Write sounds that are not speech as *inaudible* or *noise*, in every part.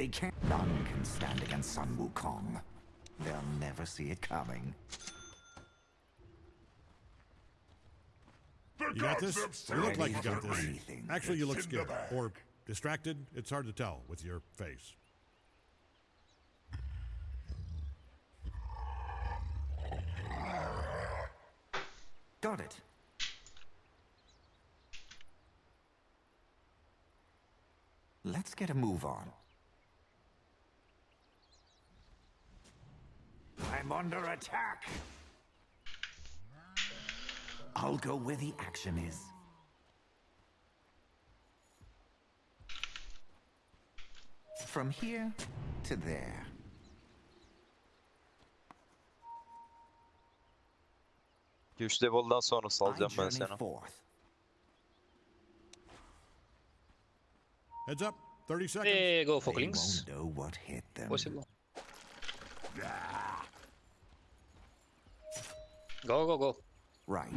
They can't. None can stand against Sun Wukong. They'll never see it coming. You got this? You look like you got this. Actually, you look scared. Or distracted. It's hard to tell with your face. Got it. Let's get a move on. I'm under attack. I'll go where the action is. From here to there. Güç level'dan sonra salacağım ben seni. Heads up. 30 seconds. Eh, go for They links. won't know what hit them. Possible. Go, go, go. Right.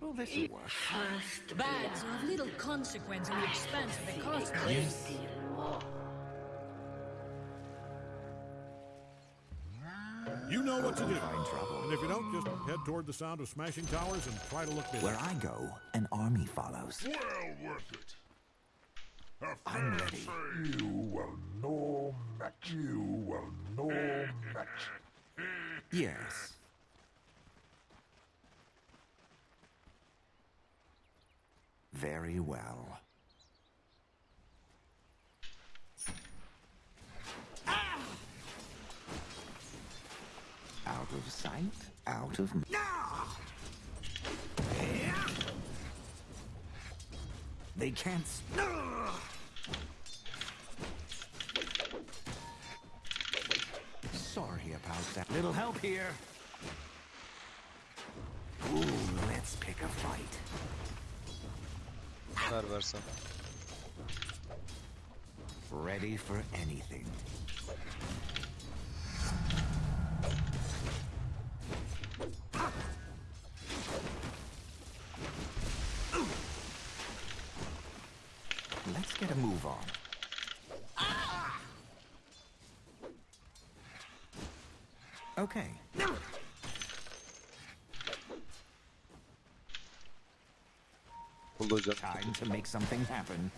Well, this'll work. Bads are of little consequence in the expanse of the cosmos. Yes. You know what to do. Find trouble. And if you don't, just head toward the sound of smashing towers and try to look busy. Where I go, an army follows. Well worth it. I'm ready. You will no match. You will no match. Yes. Very well. Ah! Out of sight, out of... No! They can't... s- about that. Little help here. Ooh, let's pick a fight. Ready for anything. Let's get a move on. Okay. Time to make something happen.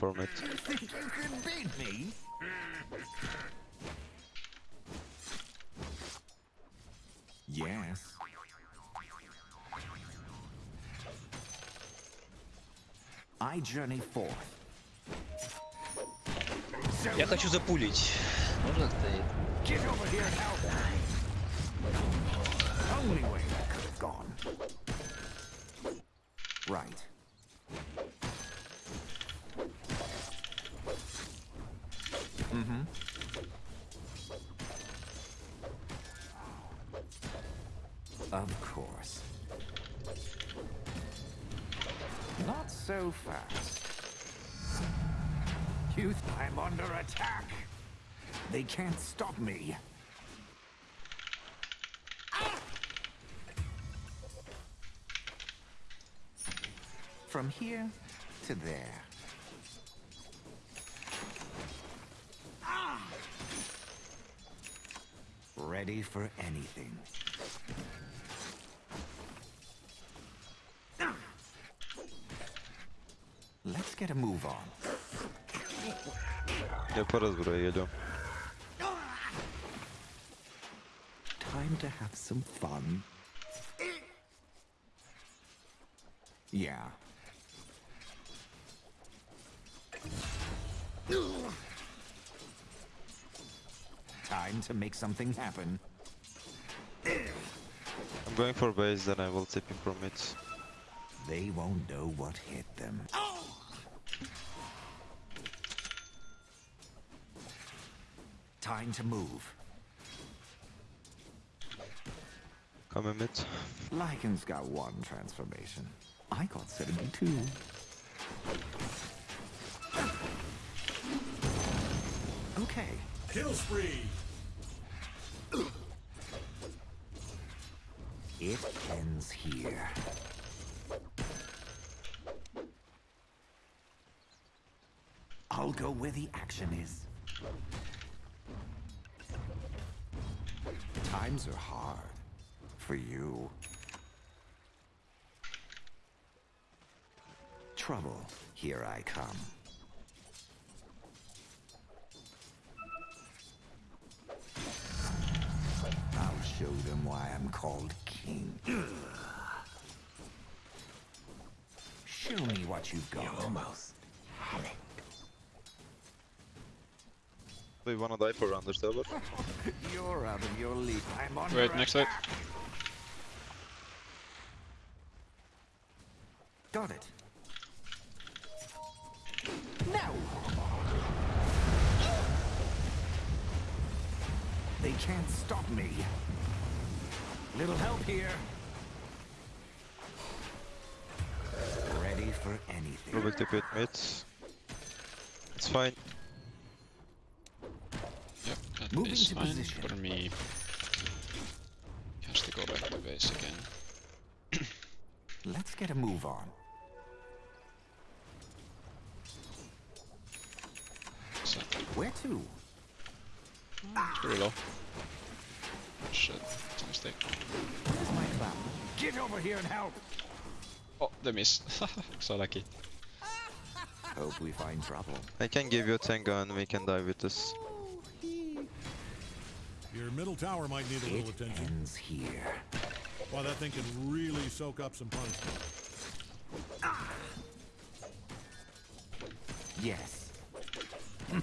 from it. Yes. I journey forth. Я хочу запулить. Можно стоит? Of course. Not so fast. Youth, I'm under attack. They can't stop me. From here to there. Ready for anything. Let's get a move on. Yaparız buraya geliyorum. Time to have some fun. Yeah. Time to make something happen. I'm going for base, then I will tip him from it. They won't know what hit them. Time to move. Come in mid. Lycan's got one transformation. I got 72. Okay, Kill spree! it ends here. I'll go where the action is. Times are hard for you. Trouble, here I come. I'll show them why I'm called king. Show me what you've got. almost had it. Do you wanna die for Understable? You're out of your league. I'm on Wait, next side. Got it. No! They can't stop me. Little help here. Ready for anything. Rubik tip it mid. It's fine. Yep, that Moving is to fine position. for me. Has to go back to base again. Let's get a move on. So, Where to? it's pretty low. Shit, it's a mistake. Where's my clown? Get over here and help! Oh, the miss. *laughs* so lucky. Hope we find trouble. I can give you a Tenga and we can die with this. Your middle tower might need a It little attention. ends here. Wow, that thing can really soak up some punishment. Yes. *laughs*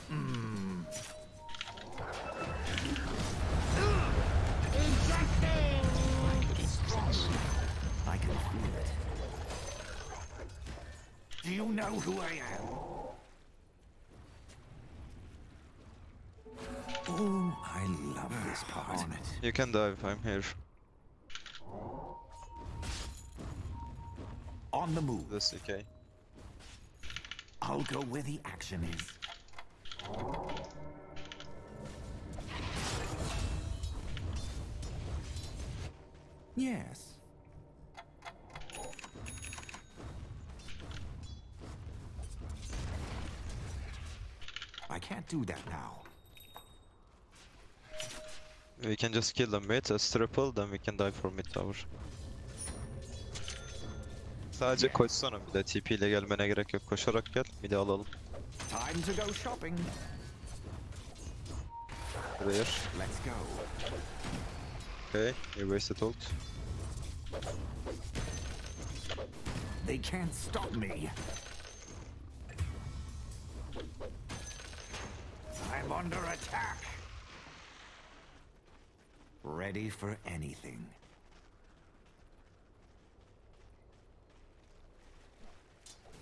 I can feel it. Do you know who I am? This part. On it. You can dive, I'm here. On the move. This okay. I'll go where the action is. Yes. I can't do that now. We can just kill them mid as triple, then we can dive for mid tower. Sadece koşsana bir de TP ile gelmene gerek yok. Koşarak gel, bir de alalım. Time to go shopping. Buraya. Let's go. Okay, you wasted ult. They can't stop me. I'm under attack. Ready for anything.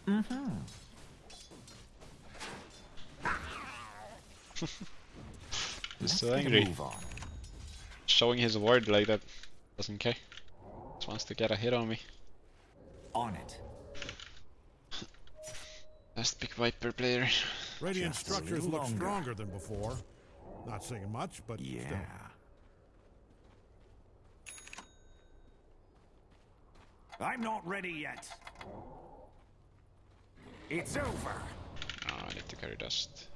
Mm-hmm. *laughs* He's Let's so angry. Showing his word like that. Doesn't care. Just wants to get a hit on me. On it. *laughs* Best big Viper player. Radiant structures look longer. stronger than before. Not saying much, but Yeah. still. I'm not ready yet. It's over. Oh, I need to carry dust.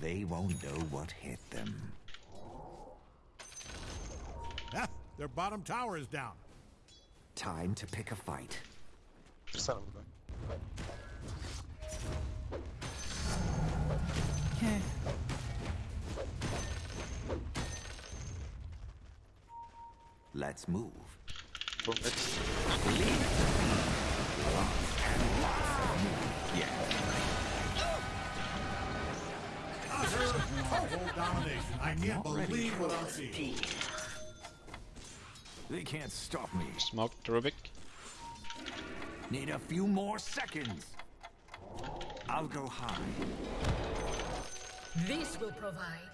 They won't know what hit them. Ah, their bottom tower is down. Time to pick a fight. Dursana burada. Let's move. For mid. utter total domination. I can't believe what I'm seeing. They can't stop me. Smoke the Rubik. Need a few more seconds. I'll go high. This will provide.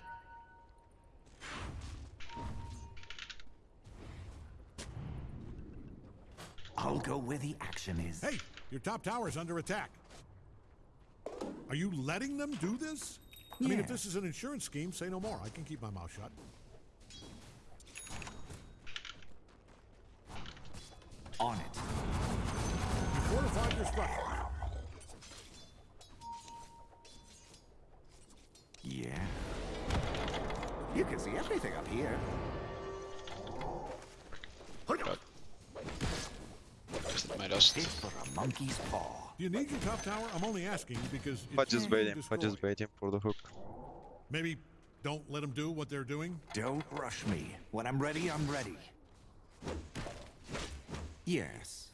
I'll go where the action is. Hey, your top tower's under attack. Are you letting them do this? I mean, if this is an insurance scheme, say no more. I can keep my mouth shut. On it. You fortified your structure. Yeah. You can see everything up here. Just my for a monkey's paw. Do you need your top tower? I'm only asking because it's But just being waiting, but just destroyed. waiting for the hook. Maybe don't let them do what they're doing. Don't rush me. When I'm ready, I'm ready. Yes.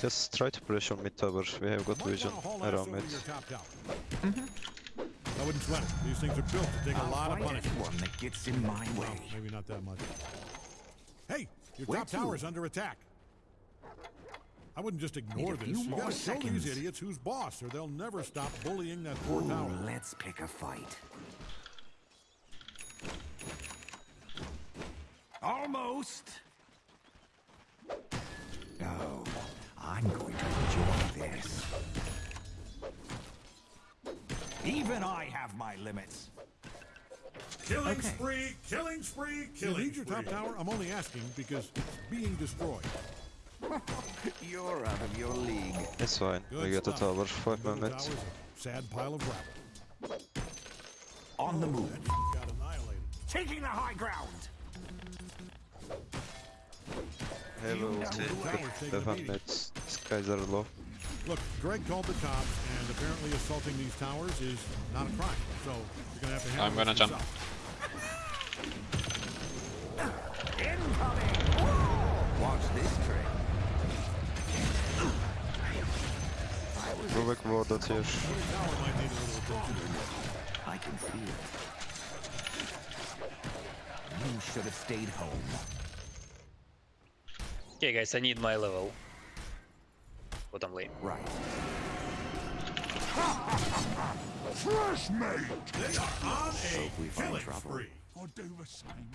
Just try to pressure on mid tower. We have got vision want to haul ass around mid. your top tower. I wouldn't sweat it. These things are built to take a I'll lot of punishment. one that gets in my Well, way. maybe not that much. Hey, your Where top to? tower's under attack. I wouldn't just ignore a this. You gotta show these idiots who's boss, or they'll never stop bullying that poor Ooh, tower. let's pick a fight. Almost. Oh, I'm going to enjoy this. Even I have my limits. Killing Okay. spree, killing spree, killing You need your top tower? I'm only asking because it's being destroyed. *laughs* You're out of your league. It's fine. Good we got the stuff. tower. Five Middle minutes. sad pile of gravel. On the oh, move. Got annihilated. Taking the high ground. Have You a know ulti. the tower's taking a Seven beating. minutes. These guys are low. Look, Greg called the cops, and apparently assaulting these towers is not a crime. So you're gonna have to handle I'm gonna this jump. yourself. Incoming! Watch this trick. Rubik warded here. Your tower might need a little attention. I can feel it. You should have stayed home. Okay, guys, I need my level. Bottom lane. Right. Fresh mate! They are on a we find trouble. spree. I'll do the same.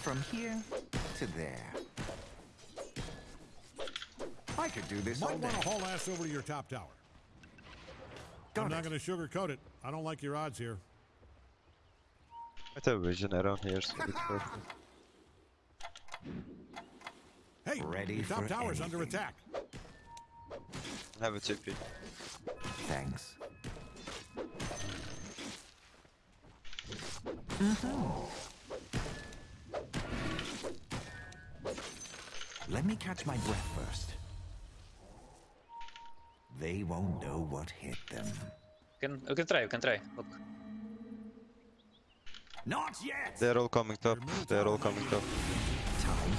From here to there. I could do this all Might day. want to haul ass over to your top tower. Got I'm not going to sugarcoat it. I don't like your odds here. Might have vision around here, so it's *laughs* perfect. Hey, Ready your top for tower's under anything. attack. Have a TP. Thanks. Mm-hmm. Let me catch my breath first. They won't know what hit them. You can, you can try, you can try. Look. Not yet! They're all coming top. They're all coming need top.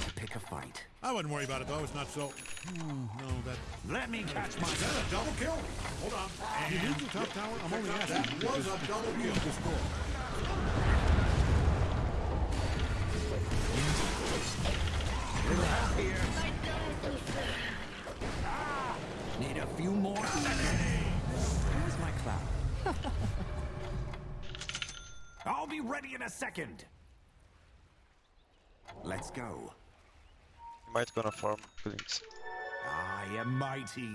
Time to pick a fight. I wouldn't worry about it though. It's not so. Hmm, no, that. Let me catch my Is that a double kill? Hold on. You need your top tower? I'm only asking. That was a double kill. Destroyed. Little help here. Need a few more. Where's my cloud? I'll be ready in a second. Let's go. You might gonna farm Blings. I am mighty.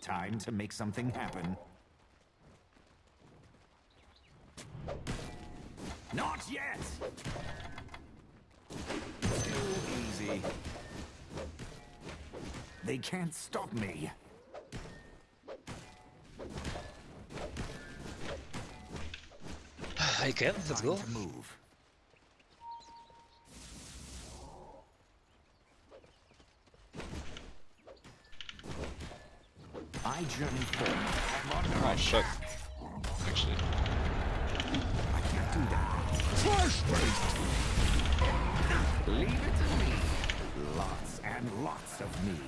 Time to make something happen. Not yet! Too easy. They can't stop me. I can, let's Time go. to move. I journey forward. Oh shit. Actually. I can't do that. Leave it to me. Lots and lots of me.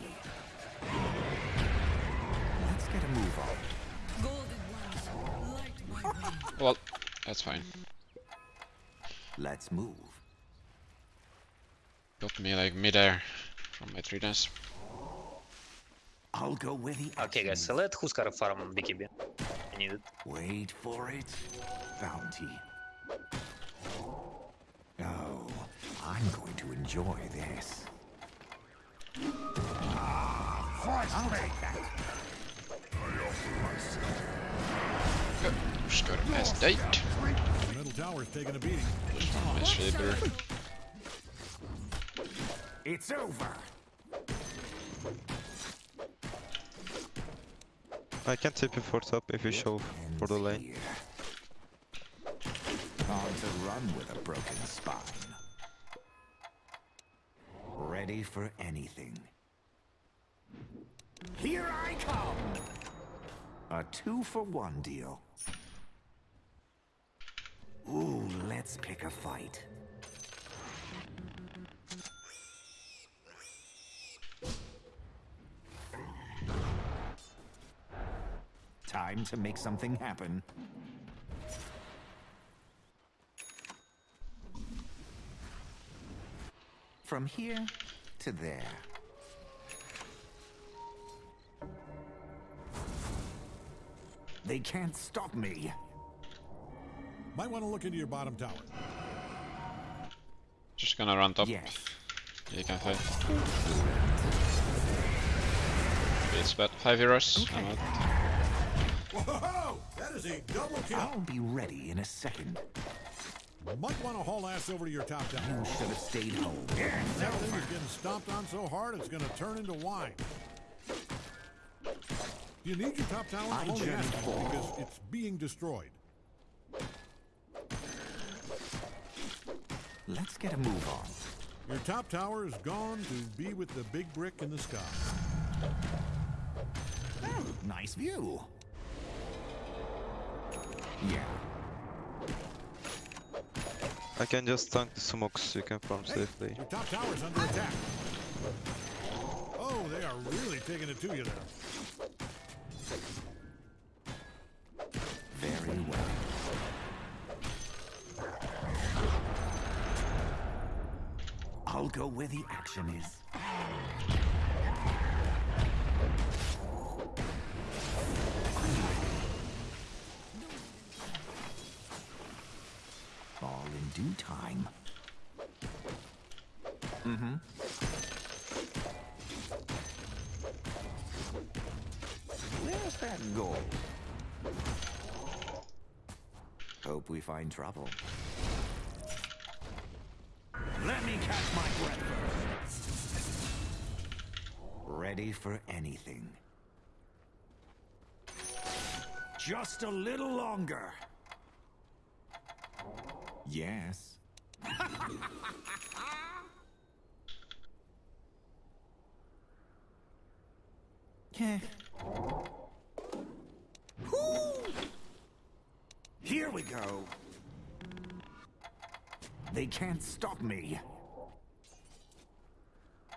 Let's get a move on. Golden ones, light my way. Well, that's fine. Let's move. Got me like midair from my three dance. I'll go where the Okay, guys, action so let Huskar farm on BKB. I need it. Wait for it. Bounty. Oh, I'm going to enjoy this. I'll take that. Just go to mass date. The middle tower's taking a beating. Mass shaper. It's over. I can TP for top if you show for the lane. To run with a broken spine. Ready for anything. Here I come! A two for one deal. Ooh, let's pick a fight. Time to make something happen. From here to there. They can't stop me. Might want to look into your bottom tower. Just gonna run top. Yes. You can fight. It's about Five heroes. I'm out. Whoa! That is a double kill. I'll be ready in a second. Might want to haul ass over to your top tower. You should have stayed home. That thing is getting stomped on so hard it's gonna turn into wine. You need your top tower? I only journey because it's being destroyed. Let's get a move on. Your top tower is gone to be with the big brick in the sky. Oh, nice view. Yeah. I can just tank the smokes, you can farm Hey, safely. your top tower's under attack. Oh, they are really taking it to you there. Very well. I'll go where the action is. Due time. Mm-hmm. Where's that goal? Hope we find trouble. Let me catch my breath first. Ready for anything. Just a little longer. Yes. Heh. Here we go. They can't stop me.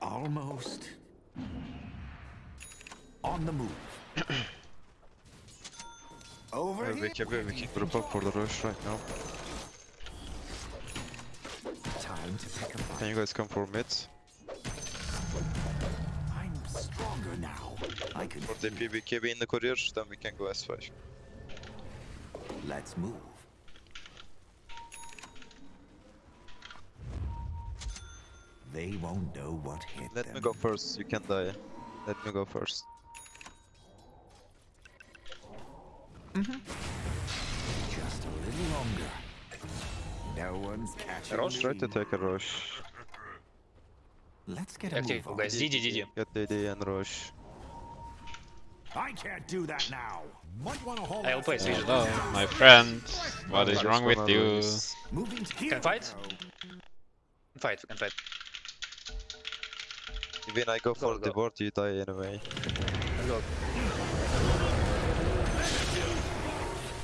Almost. On the move. Over Uh, here. we can, we can group up for the rush right now. Can you guys come for mid? I'm stronger now. I can. For the PBKB in the courier, then we can go S5. Let's move. They won't know what hit Let them. me go first, you can die. Let me go first. Mm -hmm. Just a little longer. No one's catching Rosh? me. Try to take a Rosh. Let's get a Active, move on. guys. GG, GG. Get DD and rush. I can't do that now. Might want to haul I'll ass play over Switch. Hello, my friend. What is Just wrong with wanna you? lose. Moving to here Can we fight? go. Fight, we can fight. When I go for go. the board, you die anyway. Let's go.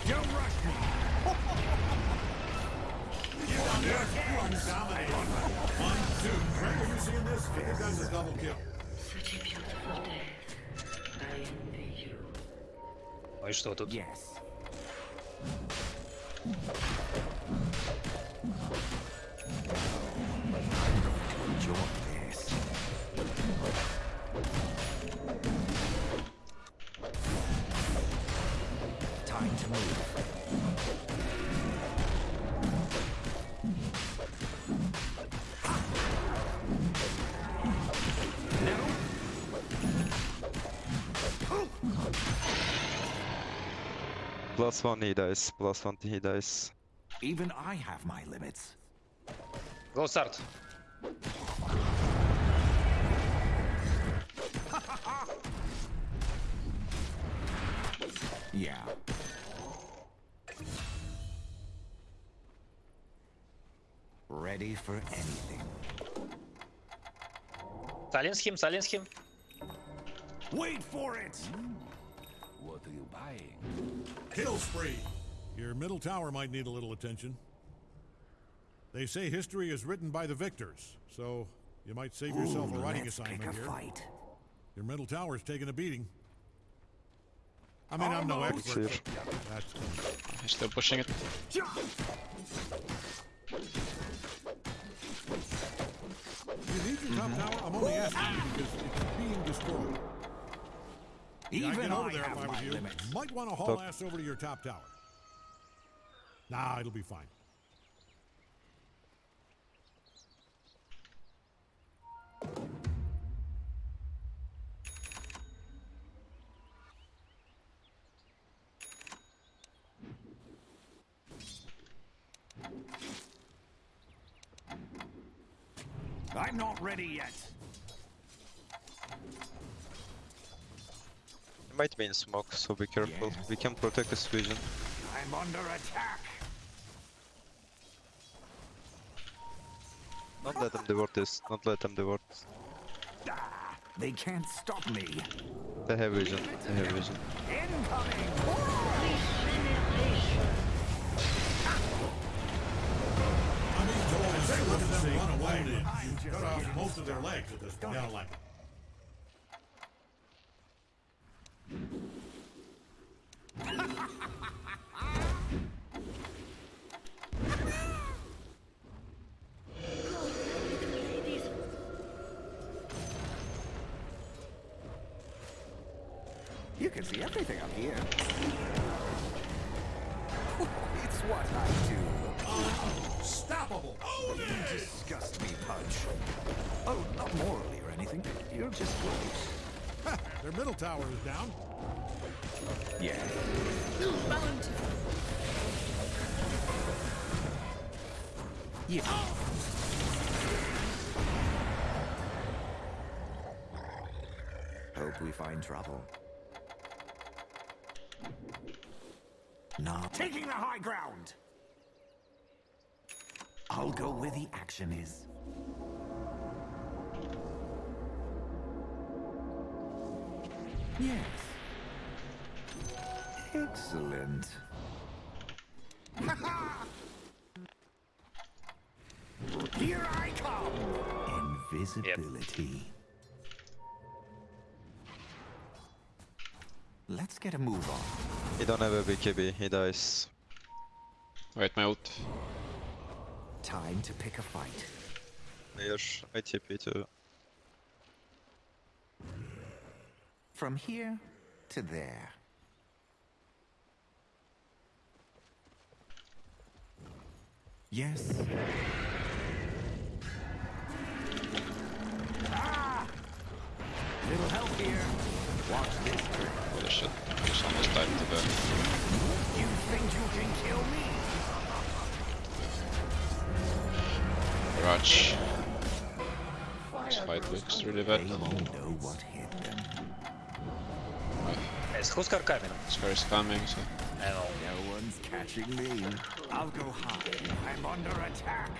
Don't rush me. *laughs* Ну и что тут? Yes. I'm Plus one he dies, plus one he dies. Even I have my limits. Go start. *laughs* Yeah. Ready for anything. Silence him, silence him. Wait for it! What are you buying? Kill spree. Your middle tower might need a little attention. They say history is written by the victors, so you might save yourself a writing let's pick assignment a here. fight. Your middle tower's taking a beating. I mean, I'm no expert. Sure. but He's still pushing it. You need your top mm-hmm. tower? I'm only asking you because it's being destroyed. Yeah, I'd Even over I there if I was you. limits. Might want to haul Top- ass over to your top tower. Nah, it'll be fine. I'm not ready yet. Might be in smoke, so be careful. Yes. We can protect his vision. I'm under attack. Don't let them divert this. Don't let them divert. Ah, they can't stop me. They have vision. They have vision. Incoming! I mean, Joel, say look them run away. You cut off most of their legs at this point. I like can see everything up here. *laughs* it's what I do. Unstoppable. You disgust me, Pudge. Oh, not morally or anything. You're just gross. Their middle tower is down. Yeah. Bountiful. Yeah. Hope we find trouble. Not taking the high ground. I'll go where the action is. Yes. Excellent. Here I come! Invisibility. Let's get a move on. He don't have a BKB. He dies. Wait, my ult. Time to pick a fight. Here, I TP too. From here to there. Yes. Ah! Little help here. Watch this trick. Holy shit. Just almost died to the... You think you can kill me? Garage. This fight looks really bad. They won't know what hit them. Yes, who's car coming? Scar is coming, so... I. No one's catching me. I'll go high. I'm under attack.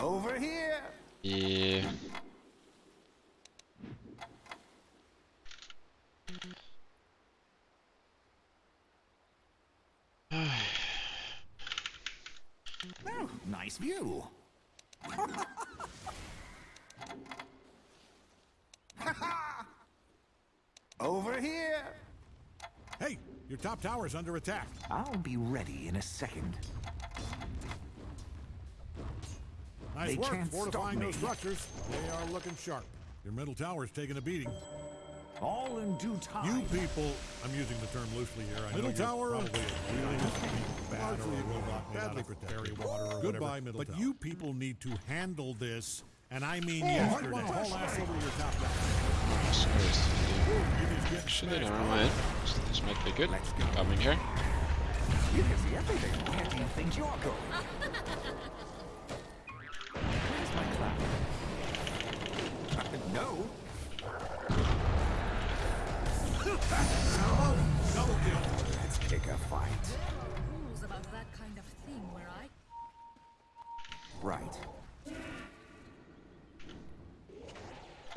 Over here. Yeah. *sighs* Oh, nice nice view. Over here. Hey, your top tower's under attack. I'll be ready in a second. Nice They work can't stop fortifying those me. structures. They are looking sharp. Your middle tower's taking a beating. All in due time. You people, I'm using the term loosely here. I Middle know you're tower, probably a really bad or Largely a a robot badly badly protected. protected water or Goodbye, whatever. middle but tower. you people need to handle this, and I mean Oh, yesterday. I want Haul ass over your top tower. Actually, never mind. This- This might be good. Coming here. You can see everything. You think you're going? Uh, no. Let's pick a fight.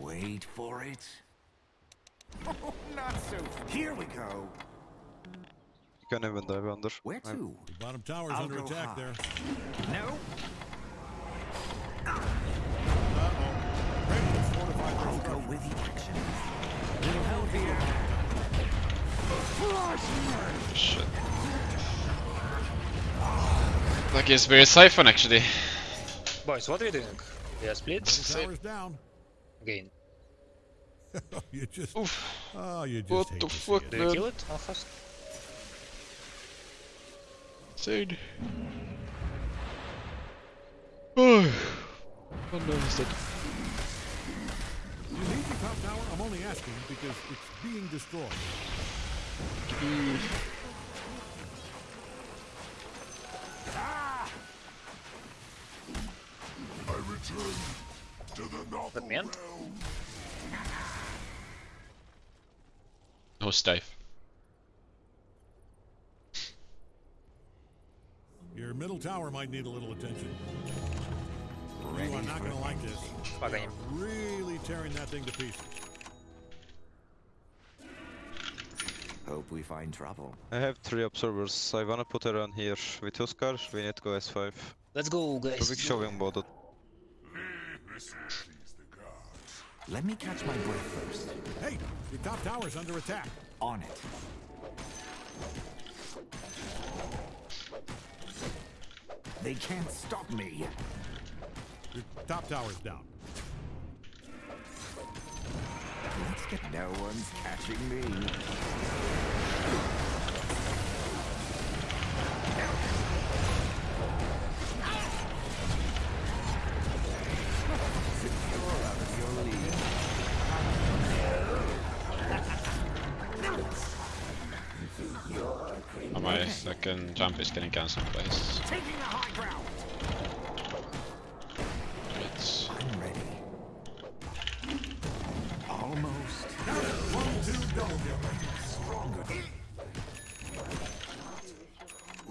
Wait for it. Oh, *laughs* not so. Here we go. You can even dive under. Where I'm- to? Your bottom tower's I'll under attack high. there. No. Uh-oh. Kratos fortified I'll go with the action. Little help here. Shit. Like it's very siphon actually. Boys, what are we doing? We are split Middle tower's down. Again. *laughs* Oh, you just, Oof. oh, you just What hate the to see fuck, it. Do you man? kill it? How fast? Insane. *sighs* Oh. What no, is that? You need your top tower? I'm only asking because it's being destroyed. Ah! I return Good man. No stife. Your middle tower might need a little attention. You are not gonna like this. I am really tearing that thing to pieces. Hope we find trouble. I have three observers. I wanna put around here. With cars. we need to go S5. Let's go, guys. Perfect showing about. Let me catch my breath first. Hey, the top tower's under attack. On it. They can't stop me. Your top tower's down. Let's get no one's catching me. Second jump is getting cancelled by his Taking the high ground. hits. I'm ready. Almost. Stronger.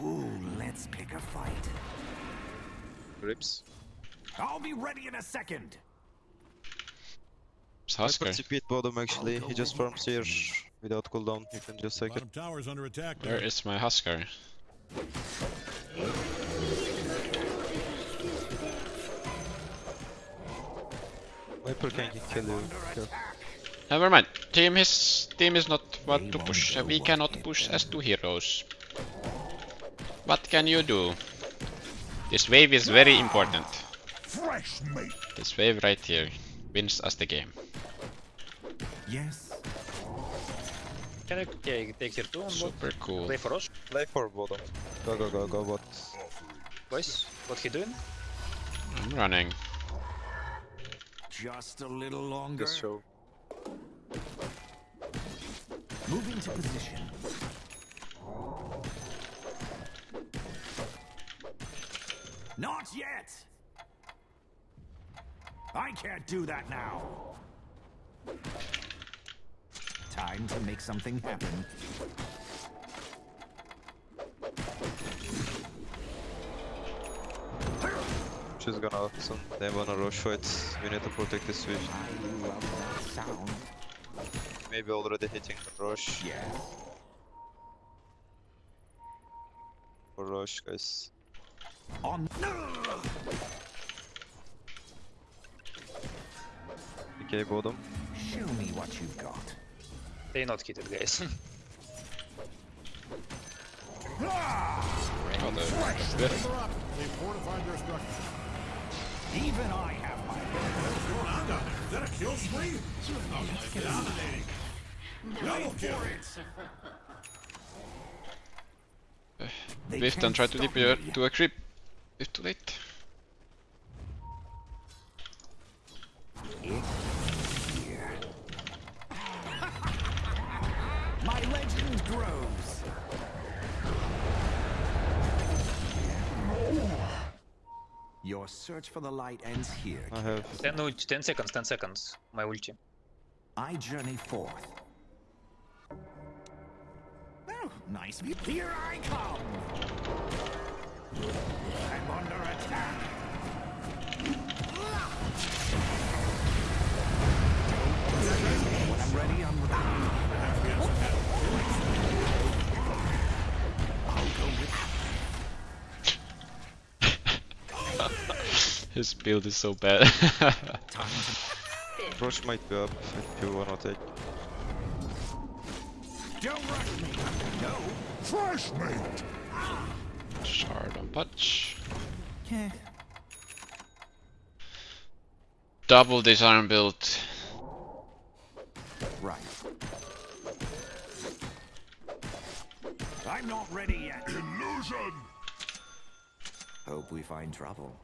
Ooh, let's pick a fight. Rips. I'll be ready in a second. It's I Huskar. put TP at bottom actually. He just farms here without cooldown. You can just take it. Tower's under attack Where there. is my Huskar? Viper can kill you. Kill. Never mind. Team is team is not what to push. We cannot push as two heroes. What can you do? This wave is very important. This wave right here wins us the game. Yes. Can I take, take here too on bot? Super cool. Play for us? Play for bottom. Go go go go bot. Boys, what he doing? I'm running. Just a little longer. Just show. Moving to position. Not yet! I can't do that now! Time to make something happen. She's gonna some they wanna rush fight. We need to protect this switch. I love that sound. Maybe already hitting the rush. Yes. For rush guys. On. Okay, bottom. Show me what you've got. They not hit it, guys. *laughs* Oh, the They're up. They've fortified their structure. Even I have my. What's going on down there? Is that a kill spree? Oh, my dominating. Double kill. They Lift can't and try to stop dip uh, to a creep. It's too late. It's here. My legend grows. Your search for the light ends here. I have 10, ult- 10 seconds, 10 seconds. My ulti. I journey forth. Oh, nice view. Here I come. I'm under attack. His build is so bad. time to Rosh might be up if you wanna take. Don't rush me. No. Fresh meat! Shard on patch. Yeah. Double disarm build. Right. I'm not ready yet. Illusion! Hope we find trouble.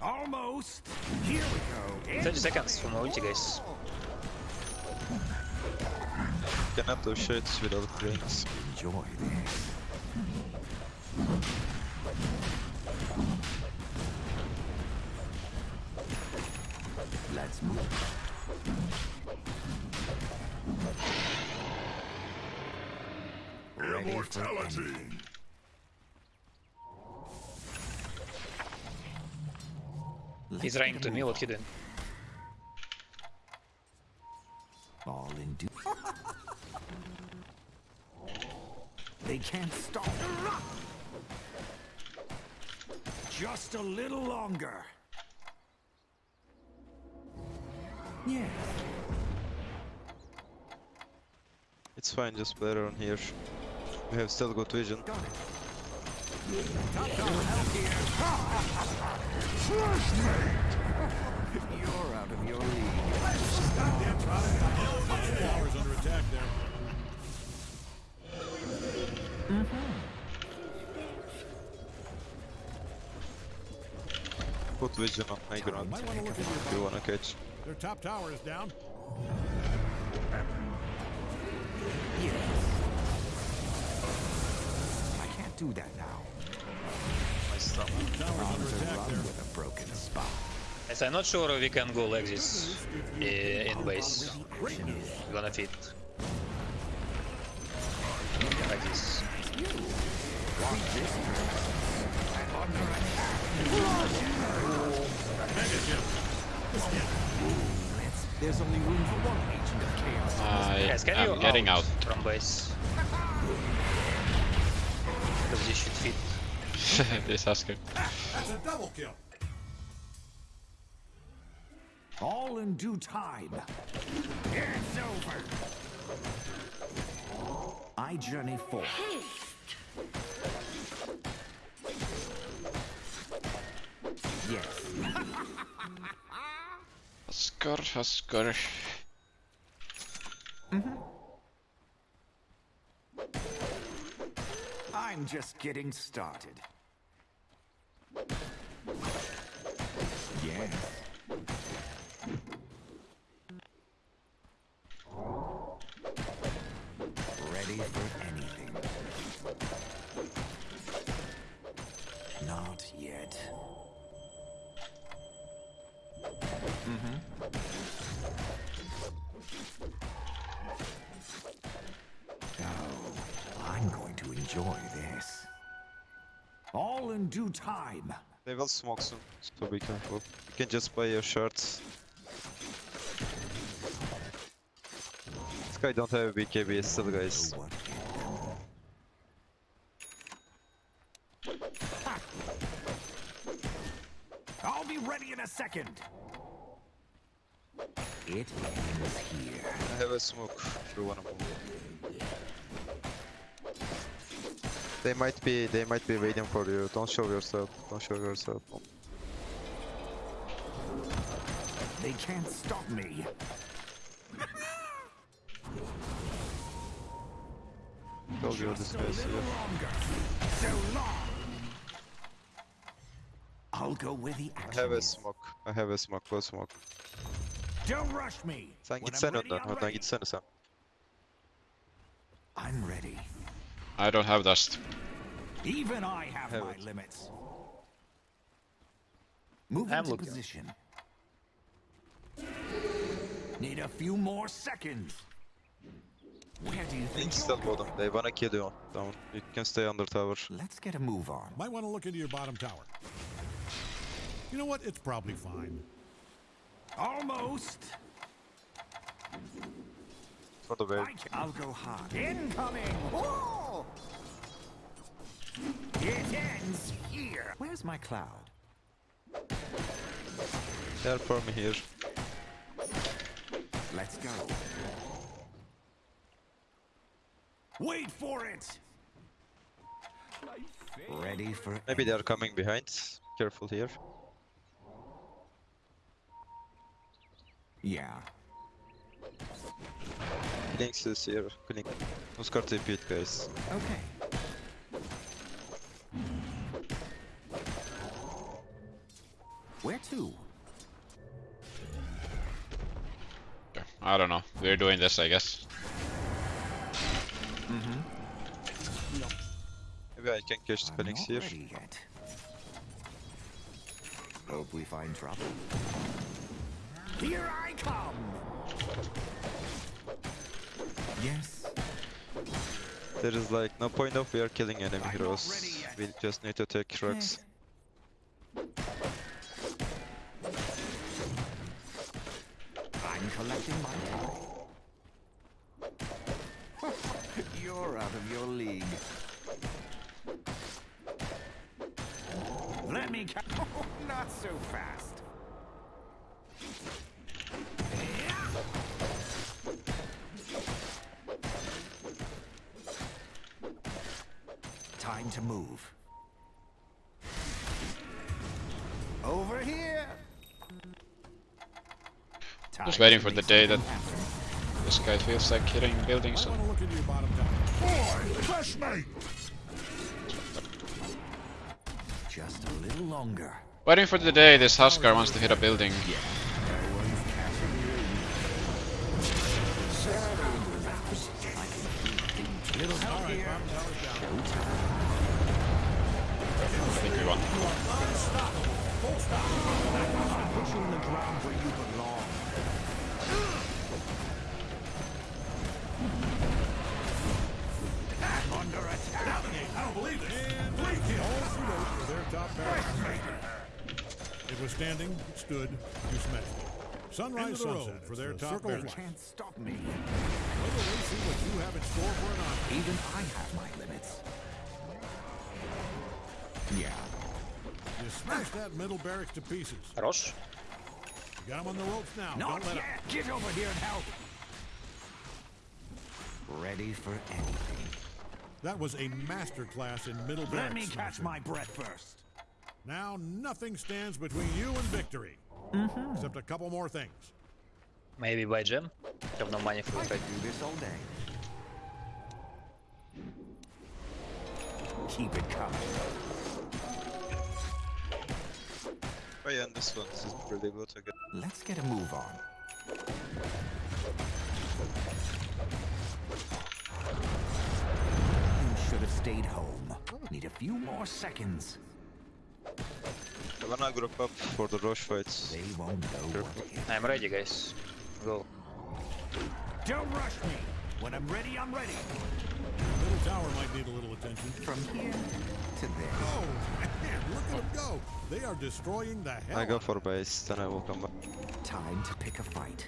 Almost. Here we go. 30 seconds for my ulti, guys. Cannot do shit without greens. Enjoy this. Let's move. Ready for Immortality! Anything. He's Let's running get to a me, move what he doing? on. All in due. *laughs* they can't stop. Just a little longer. Yeah. It's fine, just play around here. We have still good vision. Got it. Top *laughs* dollar help here. You're out of your league. Tower's under attack there. Put vision on high ground Might want to look at your if you wanna catch. Their top tower is down. Yes. I can't do that now. Nice stuff. Tower's under attack run a broken spot. Yes, I'm not sure we can go like this uh, in base. Gonna fit. Like this. There's only room for one agent of chaos. I Guys, can you am getting out. from base? Because this should fit. *laughs* this Huskar. That's a double kill. All in due time. It's over. I journey forth. Yes. Huskar, mm-hmm. Huskar. I'm just getting started. Yes. Ready for anything. Not yet. Mm-hmm. Oh, I'm going to enjoy this. All in due time. They will smoke soon, so be careful. You can just buy your shards. guy don't have a BKB still, guys. I'll be ready in a second. It ends here. I have a smoke if you wanna move. They might be they might be waiting for you. Don't show yourself. Don't show yourself. They can't stop me. *laughs* Told you this guy's little here. longer. So long. I'll go where the I have a is. smoke. I have a smoke. Go smoke. Don't rush me. Sen When I'm gitsene ready, önden. I'm Önden ready. gitsene sen. I'm ready. I don't have dust. Even I have Have my it. limits. Move I'm into position. Need a few more seconds. Where do you think you're still going? bottom. They wanna kill you. Down. You can stay under tower. Let's get a move on. Might want to look into your bottom tower. You know what? It's probably fine. Almost. For the wave. I can- I'll go hard. Incoming! Whoa! It ends here. Where's my cloud? They're for me here. Let's go. Wait for it. Ready for Maybe they're coming behind. Careful here. Yeah. Links is here. Link. Who's got TP it, guys? Okay. Where to? I don't know. We're doing this, I guess. Maybe I can catch the Phoenix here. yet. Hope we find trouble. Here I come. Yes. There is like no point of we are killing enemy I'm heroes. We just need to take rocks. I'm collecting my time. *laughs* You're out of your league. Let me ca- *laughs* Oh, not so fast. Time to move. Over here. Just waiting for the day that- happen. This guy feels like hitting buildings. Might want to look into your bottom tower. Boy, trust me! Just a little longer. Waiting for the day this Huskar wants to hit a building. Little top barracks. It was standing, it stood, you smashed it. Sunrise sunset for their top They barracks. can't stop me. Wait till they see what you have in store for an army. Even I have my limits. Yeah. You smashed that middle barracks to pieces. Хорош. You got them on the ropes now. Not don't let 'em- yet. Get over here and help. Ready for anything. That was a master class in middle barracks. Let me catch smashing. my breath first. Now nothing stands between you and victory. Mm-hmm. Except a couple more things. Maybe by gem. Have no money for I it. could do this all day. Keep it coming. Oh yeah, and this one this is really good again. Let's get a move on. You should have stayed home. Need a few more seconds. I wanna group up for the rush fights. They won't know what hit. I'm ready, guys. Go. Don't rush me. When I'm ready, I'm ready. Middle tower might need a little attention. From here to there. Oh, man, look at them go. They are destroying the hell I go for base, then I will come back. Time to pick a fight.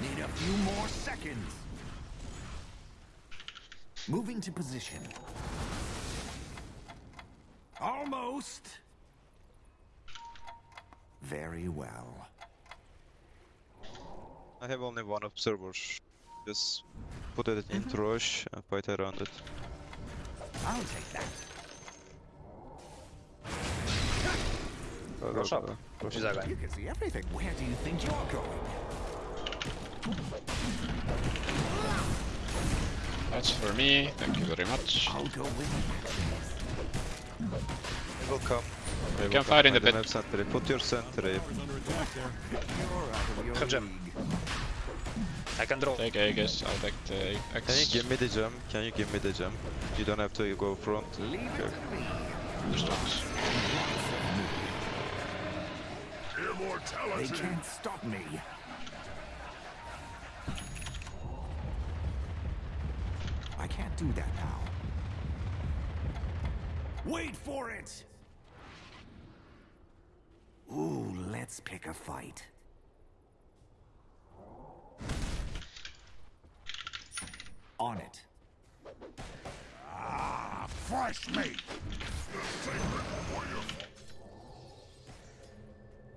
Need a few more seconds. Moving to position. Ghost? Very well. I have only one observer. Just put it in mm-hmm. rush and fight around it. I'll take that. Go, go, Rush up. go. Rush Güzel guy. You can see everything. Where do you think you're going? That's for me. Thank you very much. I'll go with They will come. They You can come fight in the they pit. sentry. Put your sentry. Towers under attack there. You're out of your Have gem. I can draw. Take Aegis, I'll take the Can you give me the gem? Can you give me the gem? You don't have to go front. Leave Okay. to They can't stop me. I can't do that now. Wait for it! Ooh, let's pick a fight. On it. Ah, fresh meat.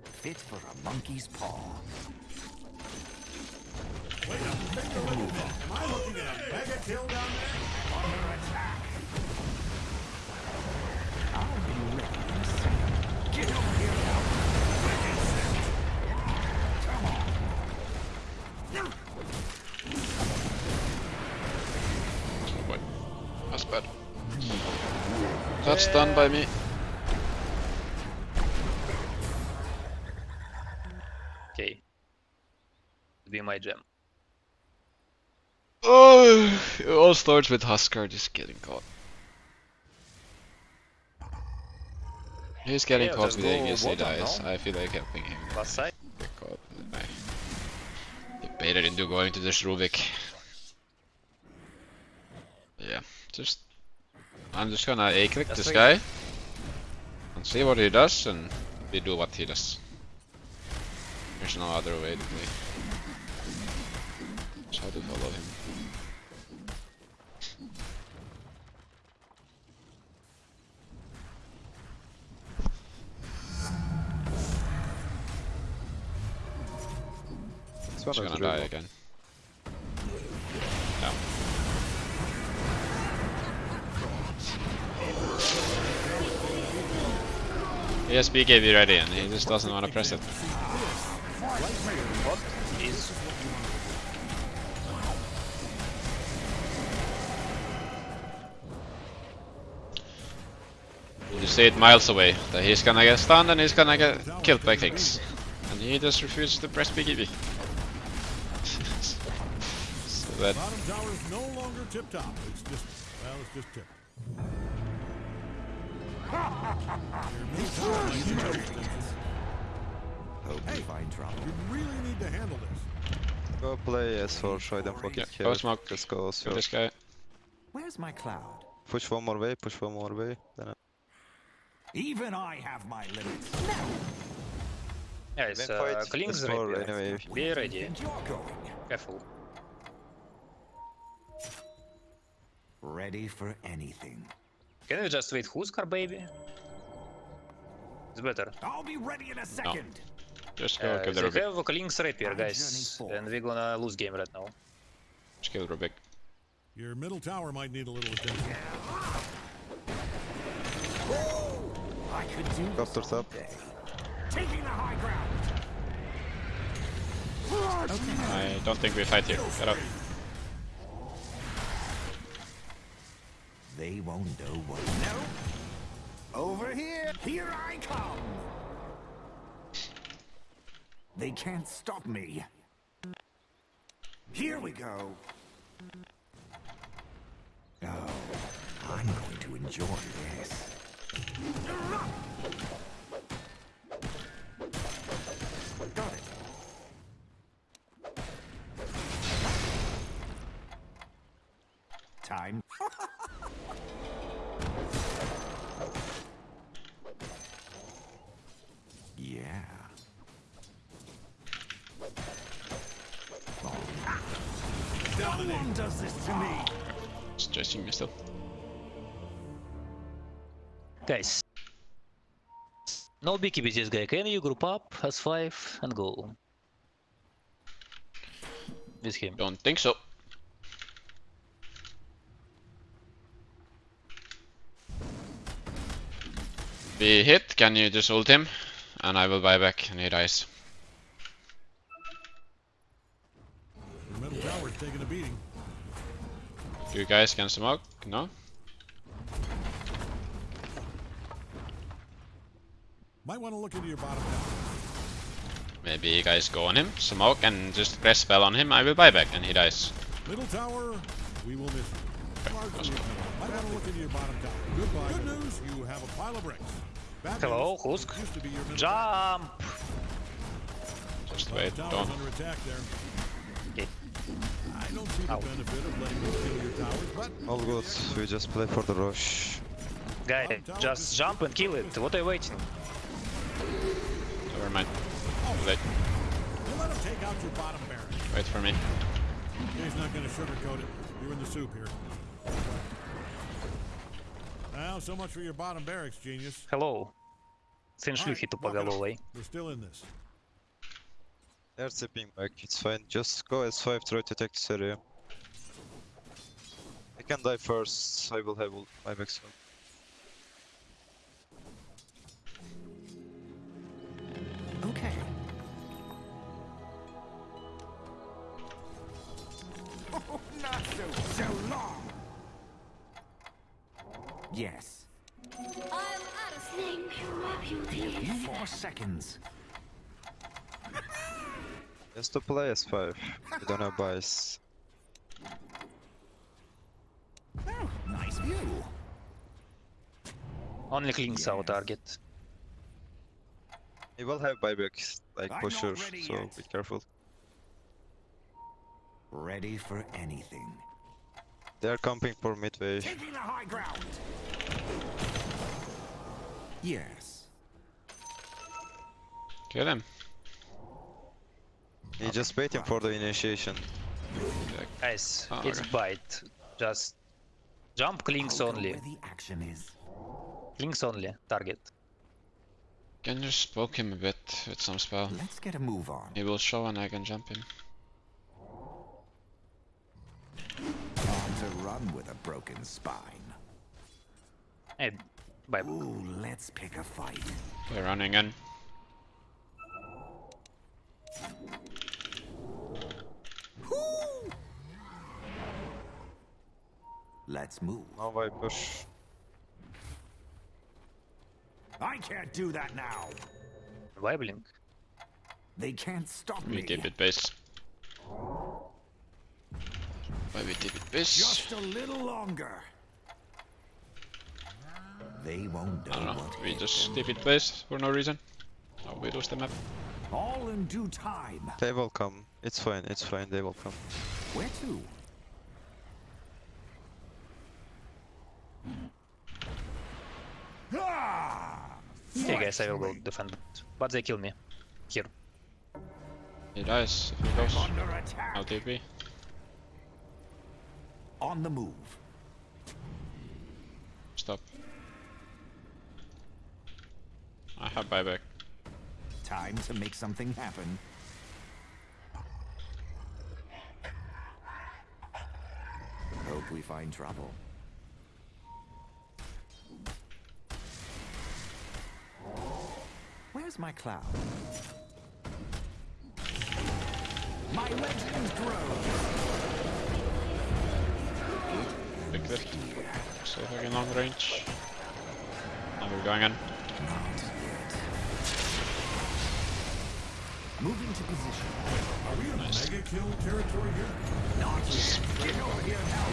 Fit for a monkey's paw. Am I looking at a mega kill down there? That's done by me. Okay. Be my gem. Oh, it all starts with Huskar just getting caught. He's getting Yeah, caught with Aegis, he dies. no? I feel like helping him Last side. get caught. I debated into going to the Rubick. Yeah, just... I'm just gonna A-click this guy. And see what he does, and we do what he does. There's no other way to play. Just have to follow him. This one He's gonna die again. Has BKB ready and he just doesn't want to press it. You see it miles away that he's gonna get stunned and he's gonna get killed by things. And he just refuses to press BKB. *laughs* so that Bottom tower is no longer tip top. It's just, well, it's just tip. Hope we find trouble. You really need to handle this. Go play S4, show them fucking Yeah, kill. go smoke. Let's go kill S4. this guy. Where's my cloud? Push one more way, push one more way. Then Even I have my limits. yeah, it's then uh, fight Clinkz S4 ready. anyway. Be ready. And you're going. Careful. Ready for anything. Can we just wait Huskar, baby? It's better. I'll be ready in a second. Just go Uh, kill the they Rubick. have Clinkz rapier, My guys, and we're gonna lose game right now. Just kill Rubick. Your middle tower might need a little attention. I could do this Copter's up. Taking the high ground. I don't think we fight here. Get up. They won't know what. No. Over here. Here I come. They can't stop me. Here we go. Oh, I'm going to enjoy this. Time. yeah. No one does this to me. Just chasing me still. Guys, No biggie with this guy. Can you group up as five and go? With him. Don't think so. We hit, can you just ult him? And I will buy back and he dies. The middle tower's taking a beating. You guys can smoke? No? Might want to look into your bottom tower. Maybe you guys go on him, smoke and just press spell on him, I will buy back and he dies. Middle tower, we will miss you. Largely ignored. Might want to look into your bottom tower. Goodbye. Good news, you have a pile of bricks. Bad Hello, news, Husk. used to be your Jump! Just tower. wait, Tower's don't. under attack there. Okay. I don't see the Ow. benefit of letting them kill your towers, but All good. We just play for the rush. Guy, just jump and kill it. What are you waiting? Never mind. Oh. Wait, let them take out your bottom wait for me. He's not going to sugarcoat it. You're in the soup here. Well, so much for your bottom barracks, genius. Hello. Сын All right, шлюхи walk it off. тупоголовой. We're still in this. They're tipping back. It's fine. Just go S5, try to take this area. I can die first. I will have ult- buyback Seconds. Just to play S5. We don't have buys. Oh, nice view. Only cleans our target. He will have buyback, like I'm for sure. So yet. be careful. Ready for anything. They are camping for midway. Taking the high ground. Yes. Kill him. He just waiting for the initiation. Guys, Oh, it's okay. bite. Just jump Clinkz only. Where the action is. Clinkz only. Target. Can you just poke him a bit with some spell? Let's get a move on. He will show and I can jump him. Hard to run with a broken spine. Hey, bye. Ooh, let's pick a fight. They're running in. Let's move. Now I push. I can't do that now. Why blink? They can't stop We me. keep it base. Why we keep it base? Just a little longer. They won't know I don't know. We just them. keep it base for no reason. Oh, we lose the map. All in due time. They will come. It's fine. It's fine. They will come. Where to? Ah! Okay, guys, I will go defend. But they kill me. Here. He dies if he goes. Under attack. TP. On the move. Stop. I have buyback. Time to make something happen. Hope we find trouble. Where's my cloud? My legend grows. Big lift. So can long range. Now we're going in. Moving to position. Are we in mega kill territory here? Not yet. Get over here now.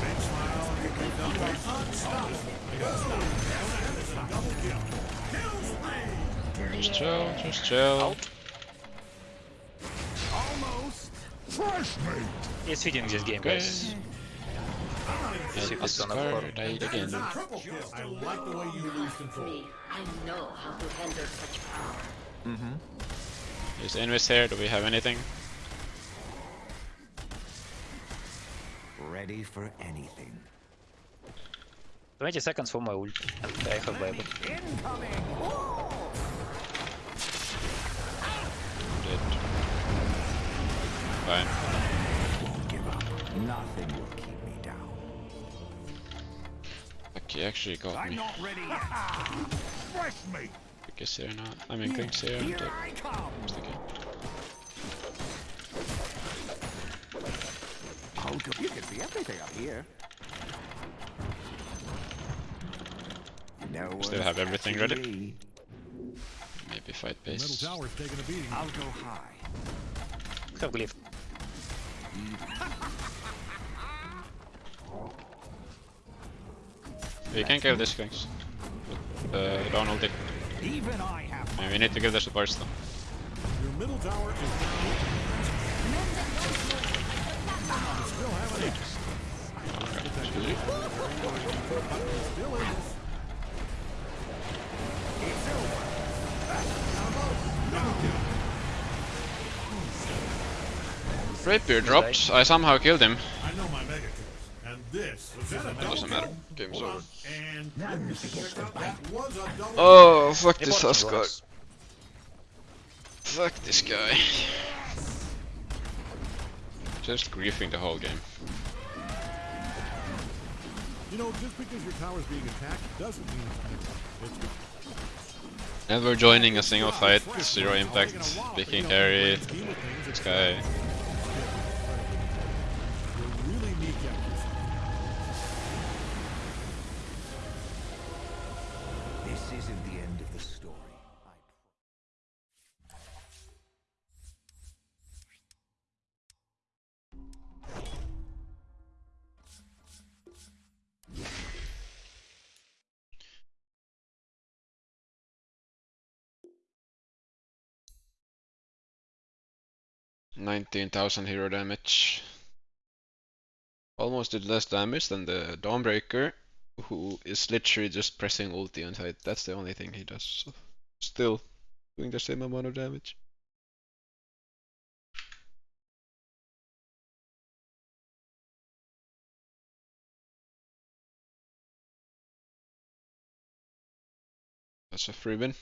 Big smile. Big dumbbell. Double kill. Kill spree. Just chill, just chill. Almost. Fresh meat. It's feeding this game, Okay. guys. And Ship is on a Asgard floor. died again. Triple kill. I like the way you lose control. Me, I know how to handle such power. Mm-hmm. Is Invis here? Do we have anything? Ready for anything. 20 seconds for my ult. And I have Bible. Incoming! Dead. Fine. Won't give up. Nothing will keep me down. Fuck, he actually got I'm me. not ready yet. Fresh meat! Quick is here now. I mean, Quick's here. Here but I come! it's okay. I'll go. You can see everything up here. No Still have everything ready. me. Maybe fight The middle base. tower's taking a beating. I'll go high. Have glyph. We can kill this Quicks. Uh, don't ulti. Even I have we need to give the supports though. Your middle tower is. Still have an. Still in this. Rapier dropped. I somehow killed him. I know my mega kills. And this was that a double Doesn't matter. Kill? Game's over. on. And that was a double Oh, fuck this Important Husk guy. Fuck this guy. *laughs* Just griefing the whole game. You know, just because your tower's being attacked doesn't mean it's it's Never joining a single fight, zero impact, picking carry, this guy. 19,000 hero damage. Almost did less damage than the Dawnbreaker, who is literally just pressing ulti on site. That's the only thing he does. So still doing the same amount of damage. That's a free win.